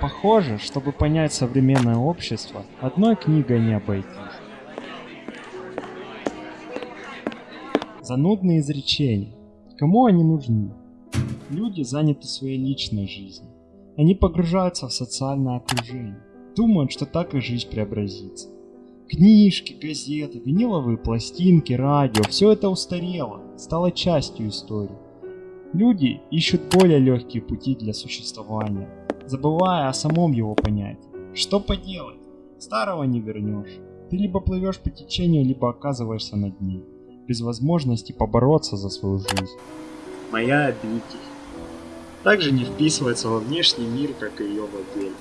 Похоже, чтобы понять современное общество, одной книгой не обойтись. Занудные изречения. Кому они нужны? Люди заняты своей личной жизнью. Они погружаются в социальное окружение. Думают, что так их жизнь преобразится. Книжки, газеты, виниловые пластинки, радио – все это устарело, стало частью истории. Люди ищут более легкие пути для существования, забывая о самом его понятии. Что поделать? Старого не вернешь. Ты либо плывешь по течению, либо оказываешься на дне, без возможности побороться за свою жизнь. Моя обитель. Также не вписывается во внешний мир, как и ее владелец.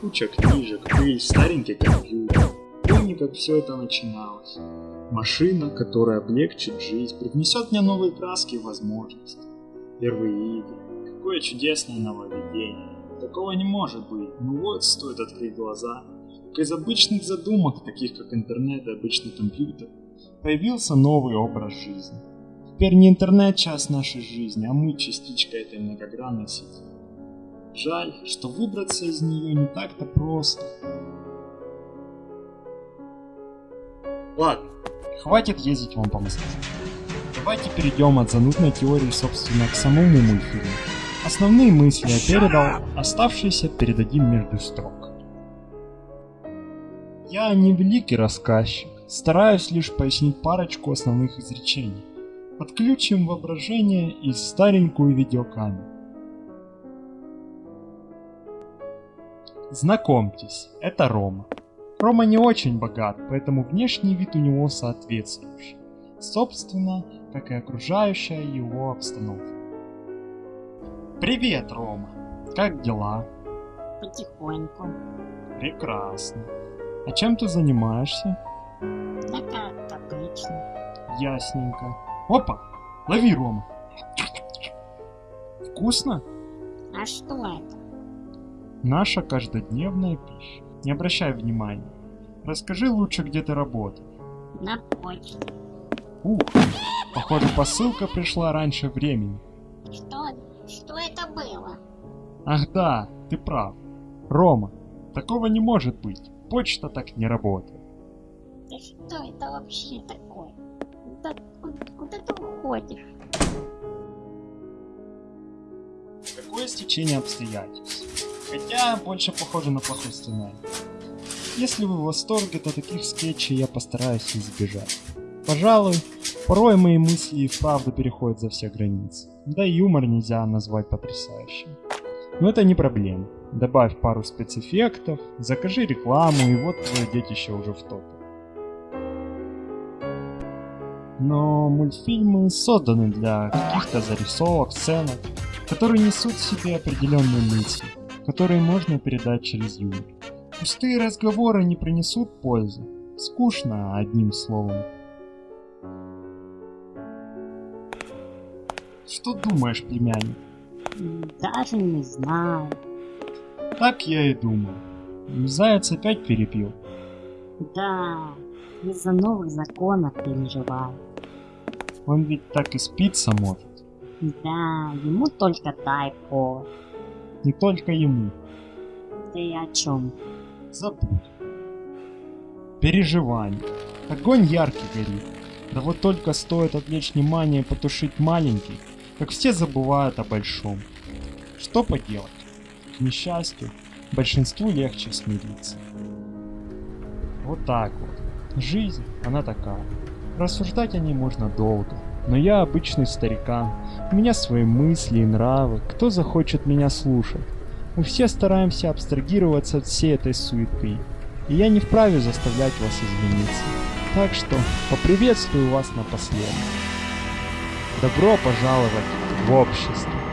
Куча книжек, пыль, старенький компьютер. Помню, как все это начиналось. Машина, которая облегчит жизнь, привнесет мне новые краски и возможности первые игры. Какое чудесное нововведение. Такого не может быть. Ну вот, стоит открыть глаза. Как из обычных задумок, таких как интернет и обычный компьютер, появился новый образ жизни. Теперь не интернет часть нашей жизни, а мы частичка этой многогранной сети. Жаль, что выбраться из нее не так-то просто. Ладно, хватит ездить вам по Москве. Давайте перейдем от занудной теории, собственно, к самому мультфильму. Основные мысли я передал, оставшиеся передадим между строк. Я не великий рассказчик, стараюсь лишь пояснить парочку основных изречений. Подключим воображение и старенькую видеокамеру. Знакомьтесь, это Рома. Рома не очень богат, поэтому внешний вид у него соответствующий. Собственно, как и окружающая его обстановка. Привет, Рома. Как дела? Потихоньку. Прекрасно. А чем ты занимаешься? Да как обычно. Ясненько. Опа! Лови, Рома. Вкусно? А что это? Наша каждодневная пища. Не обращай внимания. Расскажи лучше, где ты работаешь. На почте. Ух, похоже, посылка пришла раньше времени. Ах да, ты прав. Рома, такого не может быть. Почта так не работает. Да что это вообще такое? Да куда, куда ты уходишь? Какое стечение обстоятельств. Хотя больше похоже на плохой сценарий. Если вы в восторге, то таких скетчей я постараюсь избежать. Пожалуй, порой мои мысли и вправду переходят за все границы. Да и юмор нельзя назвать потрясающим. Но это не проблема. Добавь пару спецэффектов, закажи рекламу и вот твое детище уже в топе. Но мультфильмы созданы для каких-то зарисовок, сценок, которые несут в себе определенные мысли, которые можно передать через юмор. Пустые разговоры не принесут пользы. Скучно, одним словом. Что думаешь, племянник? Даже не знаю. Так я и думал. Заяц опять перепил. Да, из-за новых законов переживаю. Он ведь так и спится может. Да, ему только дай повод. Не только ему. Ты о чем? Забудь. Переживание. Огонь яркий горит. Да вот только стоит отвлечь внимание и потушить маленький, как все забывают о большом. Что поделать? К несчастью, большинству легче смириться. Вот так вот. Жизнь, она такая. Рассуждать о ней можно долго. Но я обычный старикан. У меня свои мысли и нравы. Кто захочет меня слушать? Мы все стараемся абстрагироваться от всей этой суеты. И я не вправе заставлять вас измениться. Так что поприветствую вас напоследок. Добро пожаловать в общество.